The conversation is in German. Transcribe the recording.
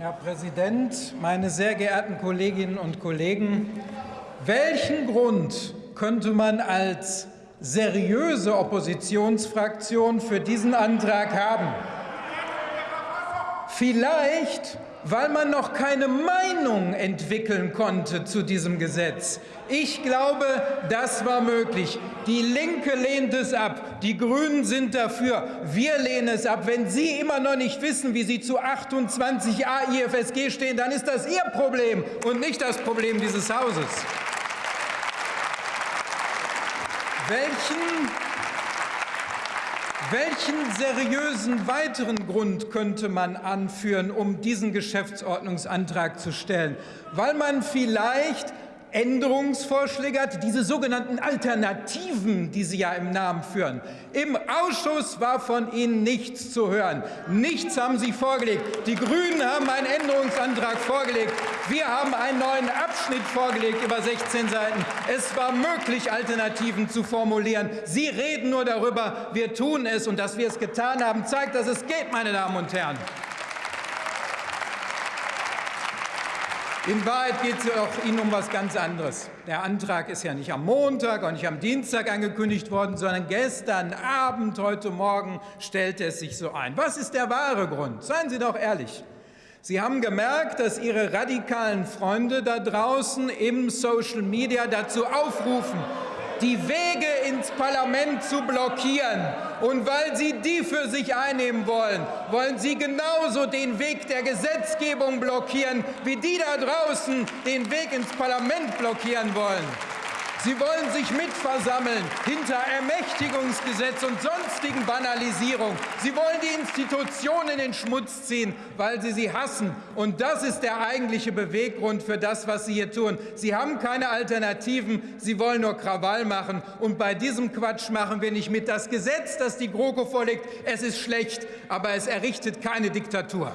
Herr Präsident, meine sehr geehrten Kolleginnen und Kollegen! Welchen Grund könnte man als seriöse Oppositionsfraktion für diesen Antrag haben? Vielleicht weil man noch keine Meinung entwickeln konnte zu diesem Gesetz. Ich glaube, das war möglich. Die Linke lehnt es ab, die Grünen sind dafür, wir lehnen es ab. Wenn Sie immer noch nicht wissen, wie Sie zu 28a IFSG stehen, dann ist das Ihr Problem und nicht das Problem dieses Hauses. Welchen welchen seriösen weiteren Grund könnte man anführen, um diesen Geschäftsordnungsantrag zu stellen? Weil man vielleicht Änderungsvorschläge hat, diese sogenannten Alternativen, die Sie ja im Namen führen. Im Ausschuss war von Ihnen nichts zu hören. Nichts haben Sie vorgelegt. Die Grünen haben einen Änderungsantrag vorgelegt. Wir haben einen neuen Abschnitt vorgelegt über 16 Seiten. Es war möglich, Alternativen zu formulieren. Sie reden nur darüber. Wir tun es. Und dass wir es getan haben, zeigt, dass es geht, meine Damen und Herren. In Wahrheit geht es Ihnen um etwas ganz anderes. Der Antrag ist ja nicht am Montag und nicht am Dienstag angekündigt worden, sondern gestern Abend, heute Morgen stellte es sich so ein. Was ist der wahre Grund? Seien Sie doch ehrlich. Sie haben gemerkt, dass Ihre radikalen Freunde da draußen im Social Media dazu aufrufen, die Wege ins Parlament zu blockieren. Und weil Sie die für sich einnehmen wollen, wollen Sie genauso den Weg der Gesetzgebung blockieren, wie die da draußen den Weg ins Parlament blockieren wollen. Sie wollen sich mitversammeln hinter Ermächtigungsgesetz und sonstigen Banalisierung. Sie wollen die Institutionen in den Schmutz ziehen, weil Sie sie hassen. Und das ist der eigentliche Beweggrund für das, was Sie hier tun. Sie haben keine Alternativen. Sie wollen nur Krawall machen. Und bei diesem Quatsch machen wir nicht mit. Das Gesetz, das die GroKo vorlegt, es ist schlecht, aber es errichtet keine Diktatur.